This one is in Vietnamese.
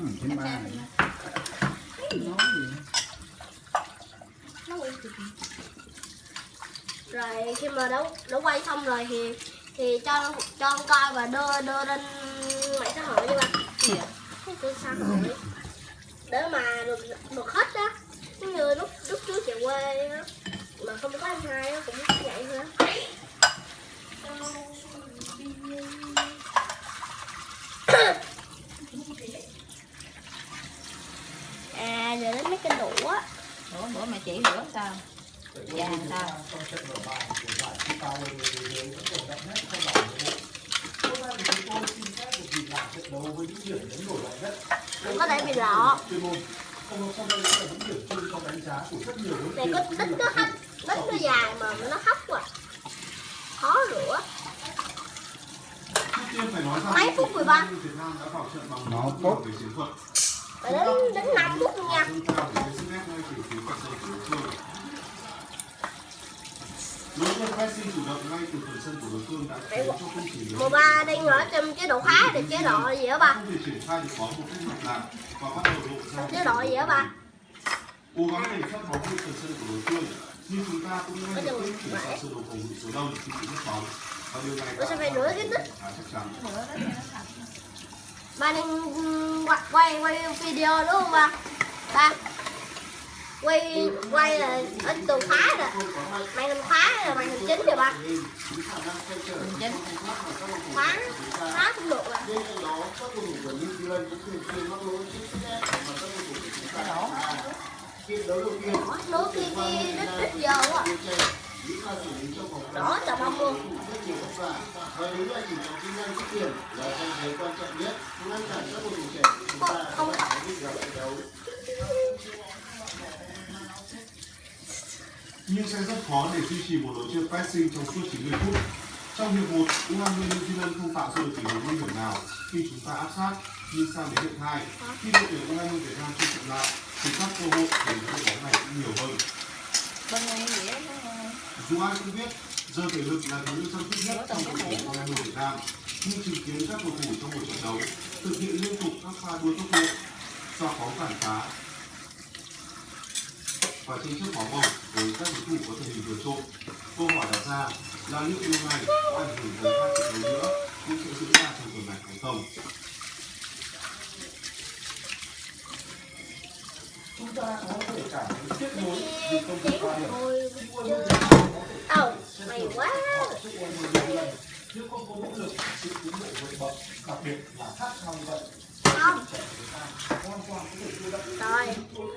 Ừ, trên ba này. Nói gì? rồi khi mà đã đã quay xong rồi thì thì cho cho con coi và đưa đưa lên mạng xã hội đi ba cái xã hội để mà được được hết đó giống như lúc lúc trước về quê á mà không có anh hai á cũng vậy nữa à với những điểm nhấn nổi bật nhất. đừng có để bị lọ. Này có đít nó hấp đít nó dài mà nó hấp quá. Khó rửa. Mấy phút rồi ba? Việt Nam đã vào trận bằng Nó phải đến đến năm phút luôn nha đối với Đối phương chủ động ngay từ phần sân của đối phương đã khiến cho không chỉ mùa ba đang ở trong chế độ khá thì chế độ gì hả ba? Không thể triển khai được bóng một cách mạch lạc và bắt đầu lộ ra chế độ gì hả ba? Cố gắng để phát bóng trên phần sân của đối phương nhưng chúng ta cũng ngay lập tức chuyển sang sơ đồ phòng ngự số đông khi bị mất bóng và điều này đã phải rửa cái tích? Khá chắc chắn ba đang quay, quay video đúng không ba? Ba quay quay là ở từ khóa rồi mày làm khóa rồi mày làm chính rồi ba chính khóa khóa cũng được rồi. Bên đó, của đổ đấu kia kia đít đít giờ quá. Đó Chè, những đỏ bông luôn không không nhưng sẽ rất khó để duy trì một đội chơi pressing trong suốt 90 phút. Trong hiệp 1, U20 New Zealand không tạo ra được tình huống nguy hiểm nào khi chúng ta áp sát nhưng sang đến hiệp 2 khi đội tuyển U20 Việt Nam chơi chậm lại thì các cơ hội để những đội bóng này cũng nhiều hơn. Dù ai cũng biết, giờ thể lực là thứ thân thiết nhất trong đội tuyển U20 Việt Nam. Nhưng chứng kiến các cầu thủ trong một trận đấu thực hiện liên tục các pha đua tốc độ, xoạc bóng phản phá và tranh chấp bóng bổng với các đối thủ có thể hình vượt trội. Câu hỏi đặt ra là liệu điều này có ảnh hưởng tới hai trận đấu nữa cũng sẽ diễn ra trong tuần này hay không? Chúng ta có thể cảm thấy tiếc nuối vì không vượt qua điểm. Ồ, mày quá nhưng không có nỗ lực sự tiến bộ vượt bậc đặc biệt là khác nhau như vậy không hoàn toàn có thể đưa đắp rồi